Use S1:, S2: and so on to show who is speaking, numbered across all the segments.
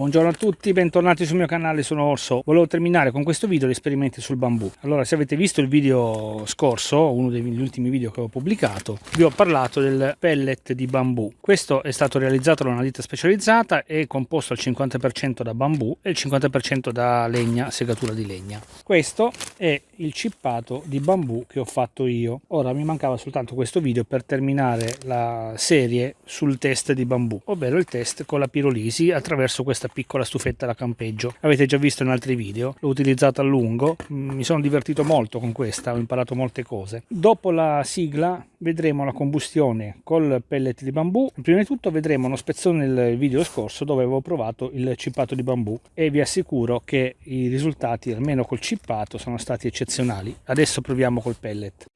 S1: Buongiorno a tutti, bentornati sul mio canale, sono Orso. Volevo terminare con questo video gli esperimenti sul bambù. Allora, se avete visto il video scorso, uno degli ultimi video che ho pubblicato, vi ho parlato del pellet di bambù. Questo è stato realizzato da una ditta specializzata e composto al 50% da bambù e il 50% da legna, segatura di legna. Questo è il cippato di bambù che ho fatto io. Ora mi mancava soltanto questo video per terminare la serie sul test di bambù, ovvero il test con la pirolisi attraverso questa piccola stufetta da campeggio. Avete già visto in altri video, l'ho utilizzata a lungo, mm, mi sono divertito molto con questa, ho imparato molte cose. Dopo la sigla vedremo la combustione col pellet di bambù. Prima di tutto vedremo uno spezzone nel video scorso dove avevo provato il cippato di bambù e vi assicuro che i risultati, almeno col cippato, sono stati eccezionali. Adesso proviamo col pellet.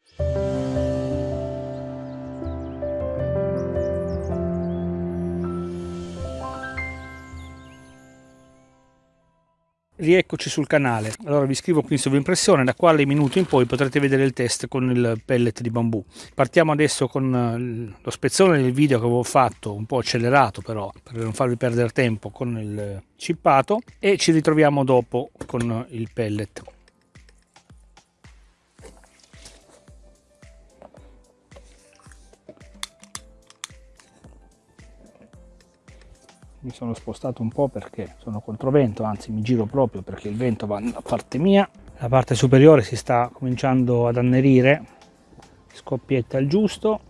S1: Rieccoci sul canale, allora vi scrivo qui in sovrimpressione da quale minuto in poi potrete vedere il test con il pellet di bambù. Partiamo adesso con eh, lo spezzone del video che avevo fatto, un po' accelerato però, per non farvi perdere tempo con il cippato e ci ritroviamo dopo con il pellet. Mi sono spostato un po' perché sono controvento, anzi mi giro proprio perché il vento va da parte mia. La parte superiore si sta cominciando ad annerire, scoppietta il giusto.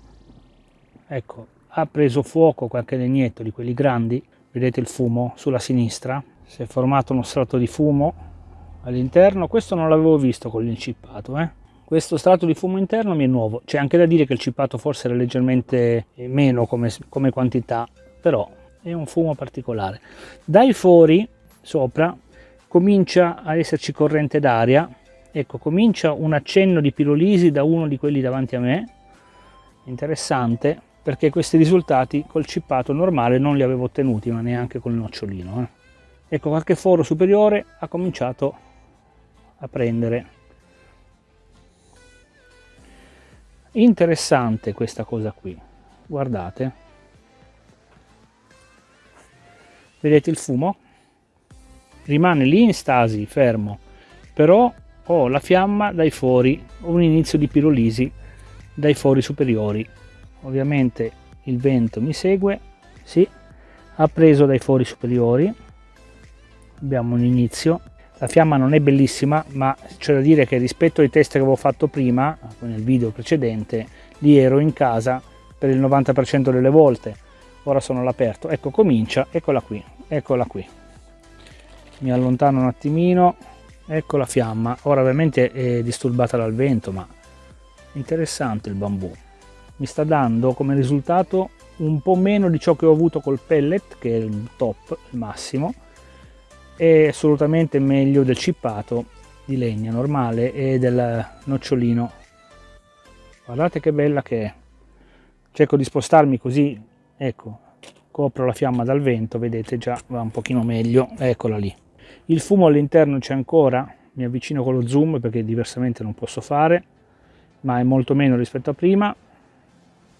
S1: Ecco, ha preso fuoco qualche legnetto di quelli grandi, vedete il fumo sulla sinistra, si è formato uno strato di fumo all'interno, questo non l'avevo visto con l'incippato, eh? questo strato di fumo interno mi è nuovo, c'è anche da dire che il cippato forse era leggermente meno come, come quantità, però è un fumo particolare. Dai fori sopra comincia a esserci corrente d'aria, ecco comincia un accenno di pirolisi da uno di quelli davanti a me, interessante perché questi risultati col cippato normale non li avevo ottenuti ma neanche col nocciolino. Eh. Ecco qualche foro superiore ha cominciato a prendere. Interessante questa cosa qui, guardate. Vedete il fumo? Rimane lì in stasi fermo. Però ho la fiamma dai fori un inizio di pirolisi dai fori superiori. Ovviamente il vento mi segue sì ha preso dai fori superiori. Abbiamo un inizio. La fiamma non è bellissima ma c'è da dire che rispetto ai test che avevo fatto prima nel video precedente lì ero in casa per il 90% delle volte. Ora sono all'aperto. Ecco comincia eccola qui eccola qui. Mi allontano un attimino. Ecco la fiamma. Ora ovviamente è disturbata dal vento ma interessante il bambù. Mi sta dando come risultato un po' meno di ciò che ho avuto col pellet che è il top il massimo. E assolutamente meglio del cippato di legna normale e del nocciolino. Guardate che bella che è. Cerco di spostarmi così ecco copro la fiamma dal vento vedete già va un pochino meglio. Eccola lì. Il fumo all'interno c'è ancora mi avvicino con lo zoom perché diversamente non posso fare ma è molto meno rispetto a prima.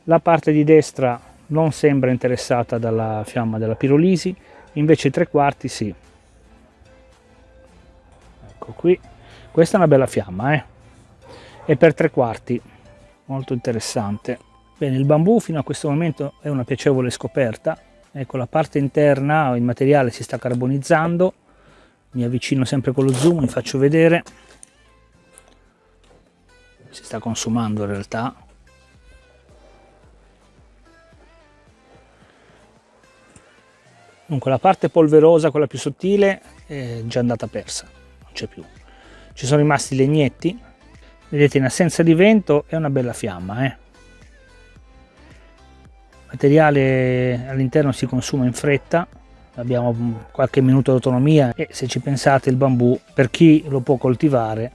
S1: La parte di destra non sembra interessata dalla fiamma della pirolisi invece tre quarti sì. Ecco qui. Questa è una bella fiamma eh? e per tre quarti molto interessante Bene, il bambù fino a questo momento è una piacevole scoperta. Ecco, la parte interna, il materiale si sta carbonizzando. Mi avvicino sempre con lo zoom, vi faccio vedere. Si sta consumando in realtà. Dunque la parte polverosa, quella più sottile, è già andata persa, non c'è più. Ci sono rimasti legnetti. Vedete, in assenza di vento è una bella fiamma, eh? Materiale all'interno si consuma in fretta abbiamo qualche minuto di autonomia e se ci pensate il bambù per chi lo può coltivare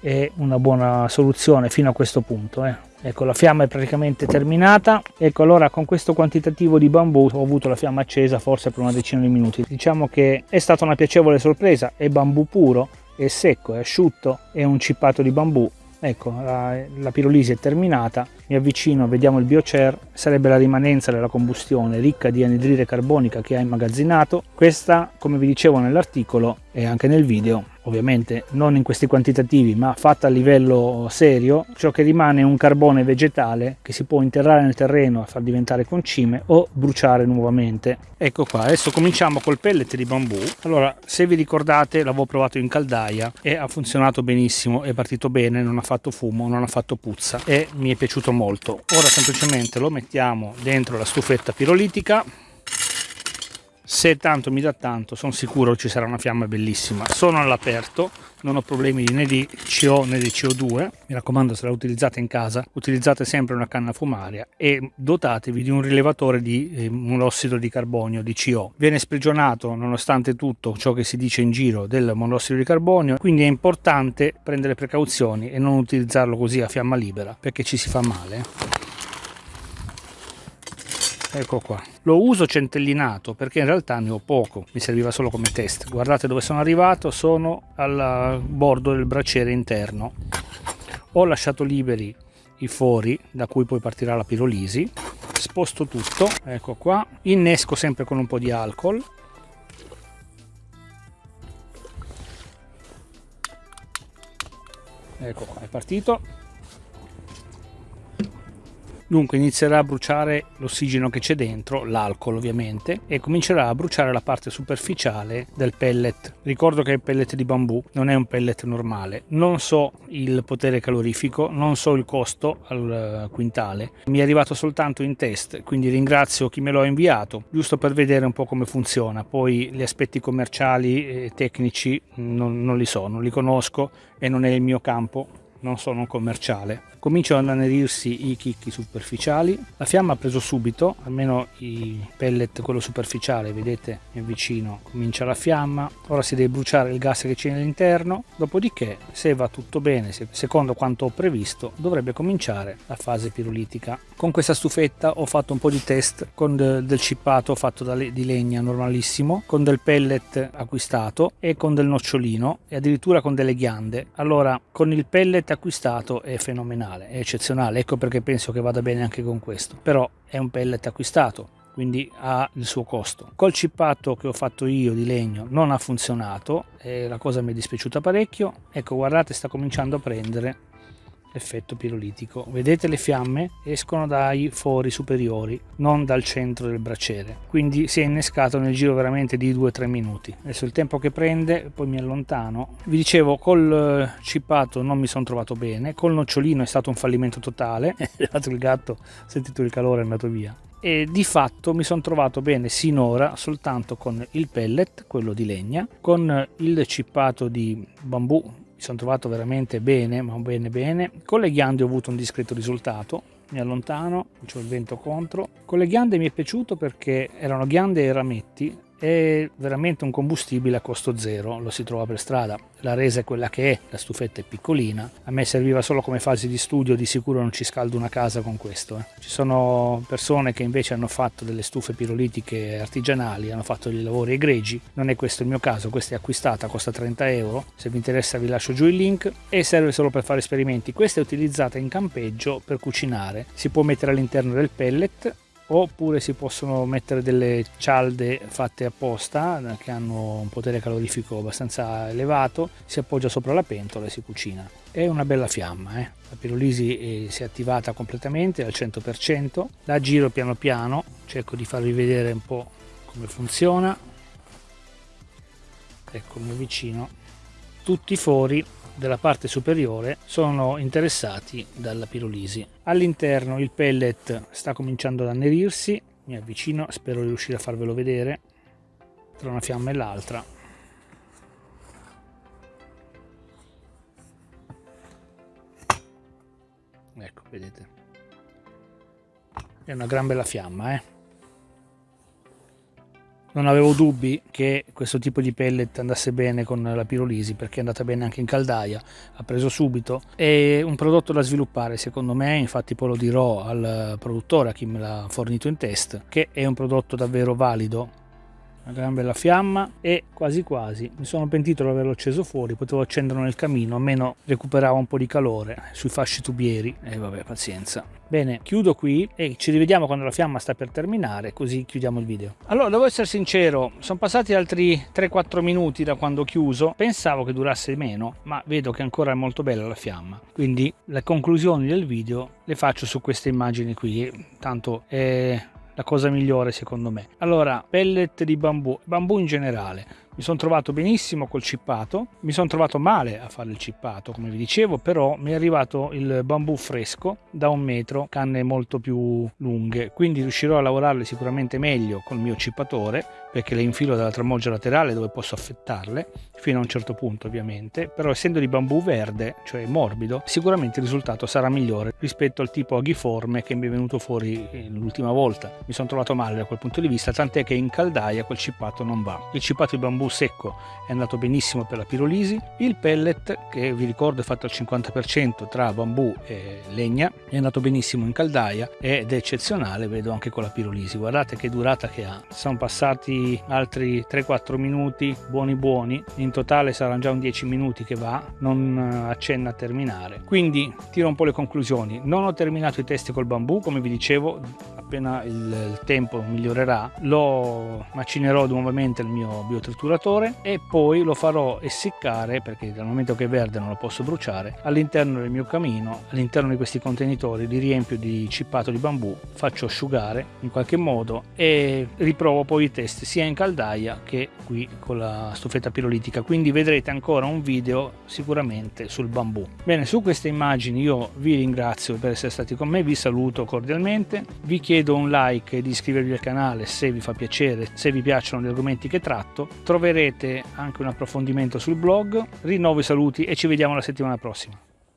S1: è una buona soluzione fino a questo punto eh. ecco la fiamma è praticamente terminata. Ecco allora con questo quantitativo di bambù ho avuto la fiamma accesa forse per una decina di minuti. Diciamo che è stata una piacevole sorpresa è bambù puro è secco è asciutto è un cippato di bambù ecco la, la pirolisi è terminata mi avvicino vediamo il biocer sarebbe la rimanenza della combustione ricca di anidride carbonica che ha immagazzinato. Questa come vi dicevo nell'articolo e anche nel video ovviamente non in questi quantitativi ma fatta a livello serio ciò che rimane è un carbone vegetale che si può interrare nel terreno a far diventare concime o bruciare nuovamente. Ecco qua adesso cominciamo col pellet di bambù. Allora se vi ricordate l'avevo provato in caldaia e ha funzionato benissimo è partito bene non ha fatto fumo non ha fatto puzza e mi è piaciuto molto. Ora semplicemente lo mettiamo dentro la stufetta pirolitica se tanto mi dà tanto sono sicuro ci sarà una fiamma bellissima. Sono all'aperto non ho problemi né di CO né di CO2 mi raccomando se la utilizzate in casa utilizzate sempre una canna fumaria e dotatevi di un rilevatore di eh, monossido di carbonio di CO viene sprigionato nonostante tutto ciò che si dice in giro del monossido di carbonio quindi è importante prendere precauzioni e non utilizzarlo così a fiamma libera perché ci si fa male ecco qua. Lo uso centellinato perché in realtà ne ho poco mi serviva solo come test. Guardate dove sono arrivato sono al bordo del braciere interno. Ho lasciato liberi i fori da cui poi partirà la pirolisi sposto tutto ecco qua innesco sempre con un po' di alcol. Ecco qua è partito Dunque inizierà a bruciare l'ossigeno che c'è dentro, l'alcol ovviamente, e comincerà a bruciare la parte superficiale del pellet. Ricordo che il pellet di bambù non è un pellet normale. Non so il potere calorifico, non so il costo al quintale. Mi è arrivato soltanto in test, quindi ringrazio chi me l'ha inviato, giusto per vedere un po' come funziona. Poi gli aspetti commerciali e tecnici non, non li so, non li conosco e non è il mio campo non sono un commerciale. Cominciano ad annerirsi i chicchi superficiali, la fiamma ha preso subito, almeno i pellet, quello superficiale, vedete è vicino, comincia la fiamma, ora si deve bruciare il gas che c'è all'interno, dopodiché se va tutto bene, secondo quanto ho previsto, dovrebbe cominciare la fase pirolitica. Con questa stufetta ho fatto un po' di test con del cippato fatto di legna normalissimo, con del pellet acquistato e con del nocciolino e addirittura con delle ghiande. Allora con il pellet acquistato è fenomenale, è eccezionale, ecco perché penso che vada bene anche con questo. Però è un pellet acquistato, quindi ha il suo costo. Col cippato che ho fatto io di legno non ha funzionato e la cosa mi è dispiaciuta parecchio. Ecco guardate sta cominciando a prendere effetto pirolitico. Vedete le fiamme escono dai fori superiori, non dal centro del braciere. Quindi si è innescato nel giro veramente di 2-3 minuti. Adesso il tempo che prende, poi mi allontano. Vi dicevo, col cippato non mi sono trovato bene, col nocciolino è stato un fallimento totale. Il gatto, sentito il calore, è andato via e di fatto mi sono trovato bene sinora soltanto con il pellet, quello di legna, con il cippato di bambù mi sono trovato veramente bene, ma bene bene. Con le ghiande ho avuto un discreto risultato, mi allontano, ho il vento contro. Con le ghiande mi è piaciuto perché erano ghiande e rametti è veramente un combustibile a costo zero, lo si trova per strada. La resa è quella che è, la stufetta è piccolina, a me serviva solo come fase di studio, di sicuro non ci scaldo una casa con questo. Eh. Ci sono persone che invece hanno fatto delle stufe pirolitiche artigianali, hanno fatto dei lavori egregi, non è questo il mio caso, questa è acquistata, costa 30 euro, se vi interessa vi lascio giù il link e serve solo per fare esperimenti. Questa è utilizzata in campeggio per cucinare, si può mettere all'interno del pellet oppure si possono mettere delle cialde fatte apposta che hanno un potere calorifico abbastanza elevato si appoggia sopra la pentola e si cucina. È una bella fiamma eh? la pirolisi si è attivata completamente al 100% la giro piano piano cerco di farvi vedere un po' come funziona. Ecco mi avvicino tutti i fori della parte superiore sono interessati dalla pirolisi. All'interno il pellet sta cominciando ad annerirsi, mi avvicino, spero di riuscire a farvelo vedere tra una fiamma e l'altra. Ecco, vedete. È una gran bella fiamma, eh non avevo dubbi che questo tipo di pellet andasse bene con la pirolisi perché è andata bene anche in caldaia, ha preso subito. È un prodotto da sviluppare secondo me, infatti poi lo dirò al produttore, a chi me l'ha fornito in test, che è un prodotto davvero valido una gran bella fiamma e quasi quasi mi sono pentito di averlo acceso fuori potevo accenderlo nel camino almeno recuperava un po' di calore sui fasci tubieri. E vabbè pazienza. Bene chiudo qui e ci rivediamo quando la fiamma sta per terminare così chiudiamo il video. Allora devo essere sincero sono passati altri 3-4 minuti da quando ho chiuso. Pensavo che durasse meno ma vedo che ancora è molto bella la fiamma. Quindi le conclusioni del video le faccio su queste immagini qui. Tanto è la cosa migliore secondo me. Allora, pellet di bambù, bambù in generale, mi sono trovato benissimo col cippato, mi sono trovato male a fare il cippato come vi dicevo, però mi è arrivato il bambù fresco da un metro, canne molto più lunghe, quindi riuscirò a lavorarle sicuramente meglio col mio cippatore perché le infilo dalla tramoggia laterale dove posso affettarle fino a un certo punto ovviamente, però essendo di bambù verde, cioè morbido, sicuramente il risultato sarà migliore rispetto al tipo aghiforme che mi è venuto fuori eh, l'ultima volta. Mi sono trovato male da quel punto di vista, tant'è che in caldaia quel cippato non va. Il cippato di bambù bambù secco è andato benissimo per la pirolisi, il pellet che vi ricordo è fatto al 50% tra bambù e legna è andato benissimo in caldaia ed è eccezionale vedo anche con la pirolisi, guardate che durata che ha, sono passati altri 3-4 minuti buoni buoni, in totale saranno già un 10 minuti che va, non accenna a terminare, quindi tiro un po' le conclusioni, non ho terminato i test col bambù come vi dicevo appena il, il tempo migliorerà lo macinerò nuovamente il mio biotrituratore e poi lo farò essiccare perché dal momento che è verde non lo posso bruciare all'interno del mio camino all'interno di questi contenitori li riempio di cippato di bambù faccio asciugare in qualche modo e riprovo poi i test sia in caldaia che qui con la stufetta pirolitica quindi vedrete ancora un video sicuramente sul bambù bene su queste immagini io vi ringrazio per essere stati con me vi saluto cordialmente vi chiedo un like e di iscrivervi al canale se vi fa piacere, se vi piacciono gli argomenti che tratto. Troverete anche un approfondimento sul blog. Rinnovo i saluti e ci vediamo la settimana prossima.